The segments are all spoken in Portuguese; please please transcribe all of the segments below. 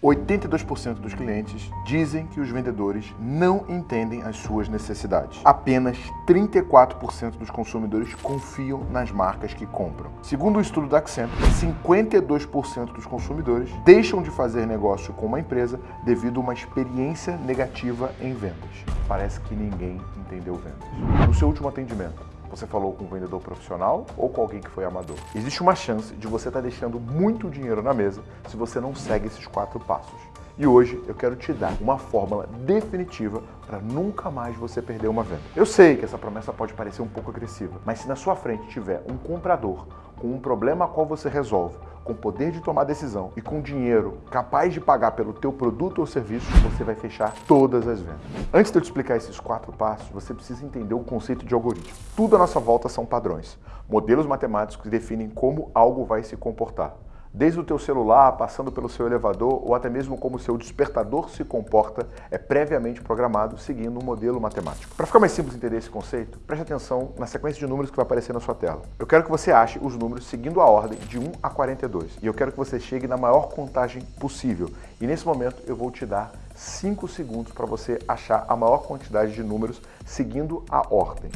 82% dos clientes dizem que os vendedores não entendem as suas necessidades. Apenas 34% dos consumidores confiam nas marcas que compram. Segundo o estudo da Accenture, 52% dos consumidores deixam de fazer negócio com uma empresa devido a uma experiência negativa em vendas. Parece que ninguém entendeu vendas. No seu último atendimento, você falou com um vendedor profissional ou com alguém que foi amador. Existe uma chance de você estar deixando muito dinheiro na mesa se você não segue esses quatro passos. E hoje eu quero te dar uma fórmula definitiva para nunca mais você perder uma venda. Eu sei que essa promessa pode parecer um pouco agressiva, mas se na sua frente tiver um comprador com um problema a qual você resolve, com poder de tomar decisão e com dinheiro capaz de pagar pelo teu produto ou serviço, você vai fechar todas as vendas. Antes de eu te explicar esses quatro passos, você precisa entender o conceito de algoritmo. Tudo à nossa volta são padrões, modelos matemáticos que definem como algo vai se comportar desde o teu celular, passando pelo seu elevador ou até mesmo como o seu despertador se comporta, é previamente programado seguindo um modelo matemático. Para ficar mais simples entender esse conceito, preste atenção na sequência de números que vai aparecer na sua tela. Eu quero que você ache os números seguindo a ordem de 1 a 42 e eu quero que você chegue na maior contagem possível. E nesse momento eu vou te dar 5 segundos para você achar a maior quantidade de números seguindo a ordem.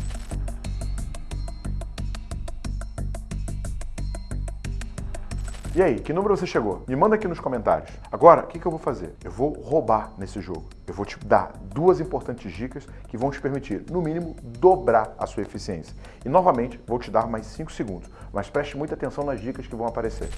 E aí, que número você chegou? Me manda aqui nos comentários. Agora, o que, que eu vou fazer? Eu vou roubar nesse jogo. Eu vou te dar duas importantes dicas que vão te permitir, no mínimo, dobrar a sua eficiência. E, novamente, vou te dar mais 5 segundos. Mas preste muita atenção nas dicas que vão aparecer.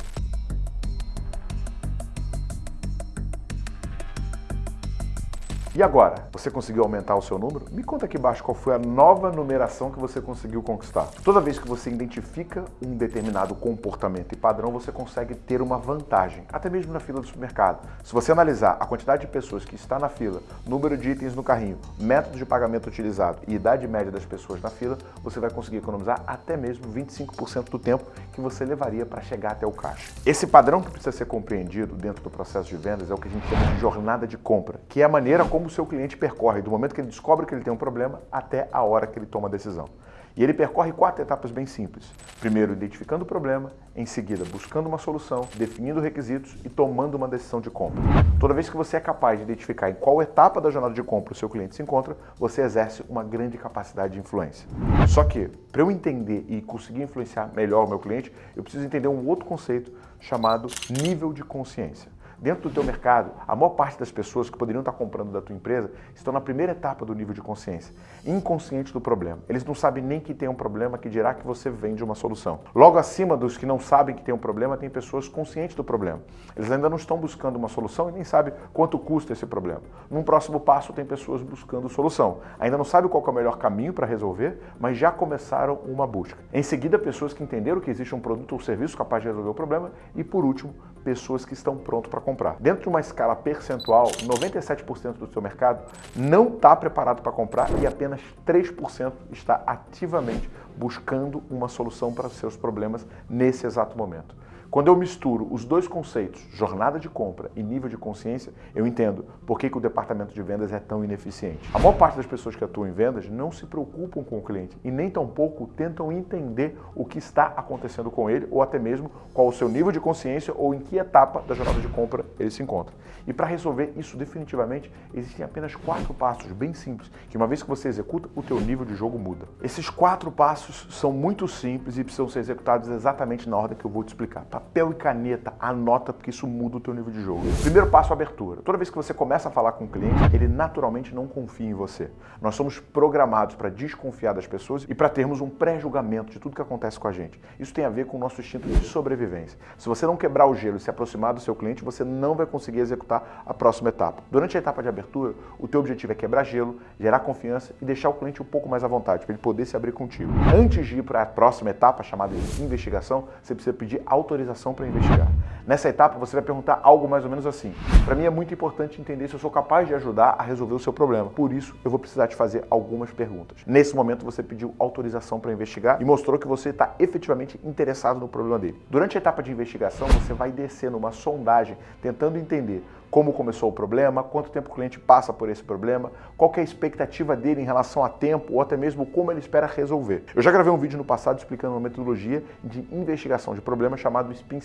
E agora, você conseguiu aumentar o seu número? Me conta aqui embaixo qual foi a nova numeração que você conseguiu conquistar. Toda vez que você identifica um determinado comportamento e padrão, você consegue ter uma vantagem, até mesmo na fila do supermercado. Se você analisar a quantidade de pessoas que está na fila, número de itens no carrinho, método de pagamento utilizado e idade média das pessoas na fila, você vai conseguir economizar até mesmo 25% do tempo que você levaria para chegar até o caixa. Esse padrão que precisa ser compreendido dentro do processo de vendas é o que a gente chama de jornada de compra, que é a maneira como como o seu cliente percorre do momento que ele descobre que ele tem um problema até a hora que ele toma a decisão. E ele percorre quatro etapas bem simples. Primeiro, identificando o problema, em seguida, buscando uma solução, definindo requisitos e tomando uma decisão de compra. Toda vez que você é capaz de identificar em qual etapa da jornada de compra o seu cliente se encontra, você exerce uma grande capacidade de influência. Só que, para eu entender e conseguir influenciar melhor o meu cliente, eu preciso entender um outro conceito chamado nível de consciência. Dentro do teu mercado, a maior parte das pessoas que poderiam estar comprando da tua empresa estão na primeira etapa do nível de consciência, inconsciente do problema. Eles não sabem nem que tem um problema que dirá que você vende uma solução. Logo acima dos que não sabem que tem um problema, tem pessoas conscientes do problema. Eles ainda não estão buscando uma solução e nem sabem quanto custa esse problema. Num próximo passo, tem pessoas buscando solução. Ainda não sabem qual é o melhor caminho para resolver, mas já começaram uma busca. Em seguida, pessoas que entenderam que existe um produto ou serviço capaz de resolver o problema. E por último, pessoas que estão prontas para comprar. Dentro de uma escala percentual, 97% do seu mercado não está preparado para comprar e apenas 3% está ativamente buscando uma solução para os seus problemas nesse exato momento. Quando eu misturo os dois conceitos, jornada de compra e nível de consciência, eu entendo por que, que o departamento de vendas é tão ineficiente. A maior parte das pessoas que atuam em vendas não se preocupam com o cliente e nem tampouco tentam entender o que está acontecendo com ele ou até mesmo qual o seu nível de consciência ou em que etapa da jornada de compra ele se encontra. E para resolver isso definitivamente, existem apenas quatro passos bem simples, que uma vez que você executa, o teu nível de jogo muda. Esses quatro passos são muito simples e precisam ser executados exatamente na ordem que eu vou te explicar. Tá papel e caneta, anota, porque isso muda o teu nível de jogo. Primeiro passo, abertura. Toda vez que você começa a falar com o cliente, ele naturalmente não confia em você. Nós somos programados para desconfiar das pessoas e para termos um pré-julgamento de tudo que acontece com a gente. Isso tem a ver com o nosso instinto de sobrevivência. Se você não quebrar o gelo e se aproximar do seu cliente, você não vai conseguir executar a próxima etapa. Durante a etapa de abertura, o teu objetivo é quebrar gelo, gerar confiança e deixar o cliente um pouco mais à vontade, para ele poder se abrir contigo. Antes de ir para a próxima etapa, chamada de investigação, você precisa pedir autorização para investigar. Nessa etapa, você vai perguntar algo mais ou menos assim. Para mim é muito importante entender se eu sou capaz de ajudar a resolver o seu problema. Por isso, eu vou precisar te fazer algumas perguntas. Nesse momento, você pediu autorização para investigar e mostrou que você está efetivamente interessado no problema dele. Durante a etapa de investigação, você vai descer numa sondagem tentando entender como começou o problema, quanto tempo o cliente passa por esse problema, qual é a expectativa dele em relação a tempo ou até mesmo como ele espera resolver. Eu já gravei um vídeo no passado explicando uma metodologia de investigação de problemas chamado Spin.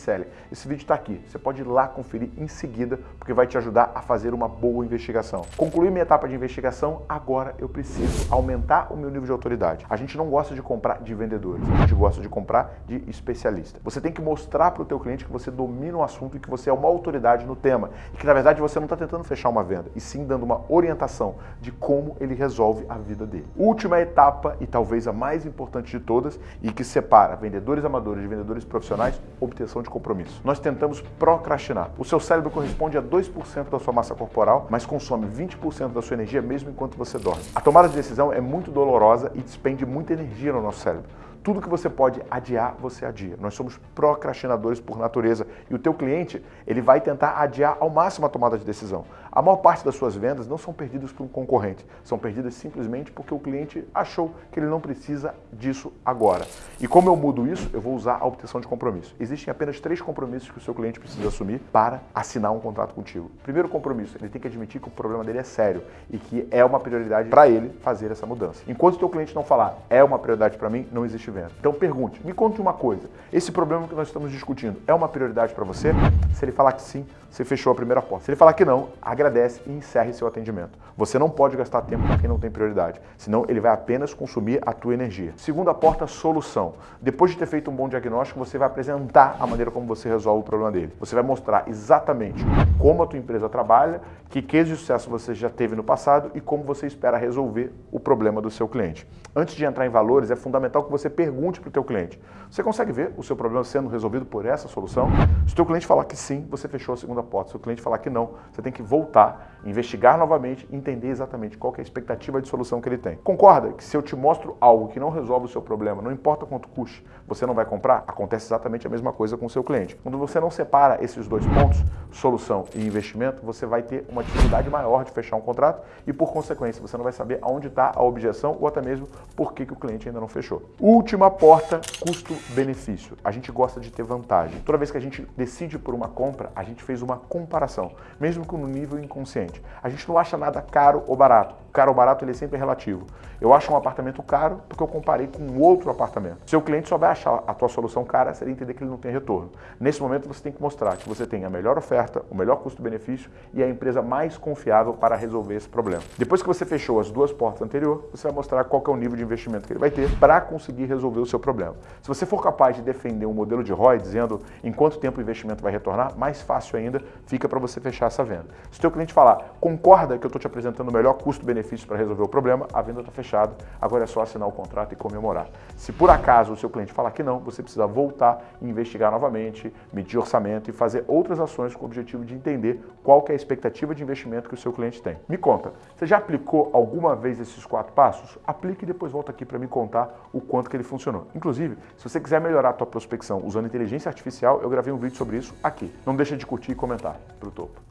Esse vídeo está aqui, você pode ir lá conferir em seguida, porque vai te ajudar a fazer uma boa investigação. Concluí minha etapa de investigação, agora eu preciso aumentar o meu nível de autoridade. A gente não gosta de comprar de vendedores, a gente gosta de comprar de especialista. Você tem que mostrar para o teu cliente que você domina o assunto e que você é uma autoridade no tema e que na verdade você não está tentando fechar uma venda, e sim dando uma orientação de como ele resolve a vida dele. Última etapa e talvez a mais importante de todas e que separa vendedores amadores de vendedores profissionais, obtenção de compromisso. Nós tentamos procrastinar. O seu cérebro corresponde a 2% da sua massa corporal, mas consome 20% da sua energia mesmo enquanto você dorme. A tomada de decisão é muito dolorosa e despende muita energia no nosso cérebro. Tudo que você pode adiar, você adia. Nós somos procrastinadores por natureza e o teu cliente, ele vai tentar adiar ao máximo a tomada de decisão. A maior parte das suas vendas não são perdidas por um concorrente, são perdidas simplesmente porque o cliente achou que ele não precisa disso agora. E como eu mudo isso, eu vou usar a obtenção de compromisso. Existem apenas três compromissos que o seu cliente precisa assumir para assinar um contrato contigo. Primeiro compromisso, ele tem que admitir que o problema dele é sério e que é uma prioridade para ele fazer essa mudança. Enquanto o teu cliente não falar, é uma prioridade para mim, não existe Então pergunte, me conte uma coisa, esse problema que nós estamos discutindo é uma prioridade para você? Se ele falar que sim, você fechou a primeira porta. Se ele falar que não, agradece e encerre seu atendimento. Você não pode gastar tempo com quem não tem prioridade, senão ele vai apenas consumir a tua energia. Segunda porta, solução. Depois de ter feito um bom diagnóstico, você vai apresentar a maneira como você resolve o problema dele. Você vai mostrar exatamente como a tua empresa trabalha, que case de sucesso você já teve no passado e como você espera resolver o problema do seu cliente. Antes de entrar em valores, é fundamental que você pergunte para o teu cliente. Você consegue ver o seu problema sendo resolvido por essa solução? Se o teu cliente falar que sim, você fechou a segunda porta. Se o cliente falar que não, você tem que voltar, investigar novamente entender exatamente qual é a expectativa de solução que ele tem. Concorda que se eu te mostro algo que não resolve o seu problema, não importa quanto custe, você não vai comprar? Acontece exatamente a mesma coisa com o seu cliente. Quando você não separa esses dois pontos, solução e investimento, você vai ter uma dificuldade maior de fechar um contrato e, por consequência, você não vai saber aonde está a objeção ou até mesmo por que, que o cliente ainda não fechou. Última porta, custo-benefício. A gente gosta de ter vantagem. Toda vez que a gente decide por uma compra, a gente fez uma comparação, mesmo que no nível inconsciente. A gente não acha nada caro ou barato. Caro ou barato ele é sempre relativo. Eu acho um apartamento caro porque eu comparei com outro apartamento. Seu cliente só vai achar a tua solução cara se ele entender que ele não tem retorno. Nesse momento você tem que mostrar que você tem a melhor oferta, o melhor custo-benefício e a empresa mais confiável para resolver esse problema. Depois que você fechou as duas portas anteriores, você vai mostrar qual é o nível de investimento que ele vai ter para conseguir resolver o seu problema. Se você for capaz de defender um modelo de ROI dizendo em quanto tempo o investimento vai retornar, mais fácil ainda fica para você fechar essa venda. Se o teu cliente falar, concorda que eu estou te apresentando o melhor custo-benefício para resolver o problema, a venda está fechada, agora é só assinar o contrato e comemorar. Se por acaso o seu cliente falar que não, você precisa voltar investigar novamente, medir orçamento e fazer outras ações com o objetivo de entender qual é a expectativa de investimento que o seu cliente tem. Me conta, você já aplicou alguma vez esses quatro passos? Aplique e depois volta aqui para me contar o quanto que ele funcionou. Inclusive, se você quiser melhorar a tua prospecção usando inteligência artificial, eu gravei um vídeo sobre isso aqui. Não deixa de curtir e comentar. Pro topo.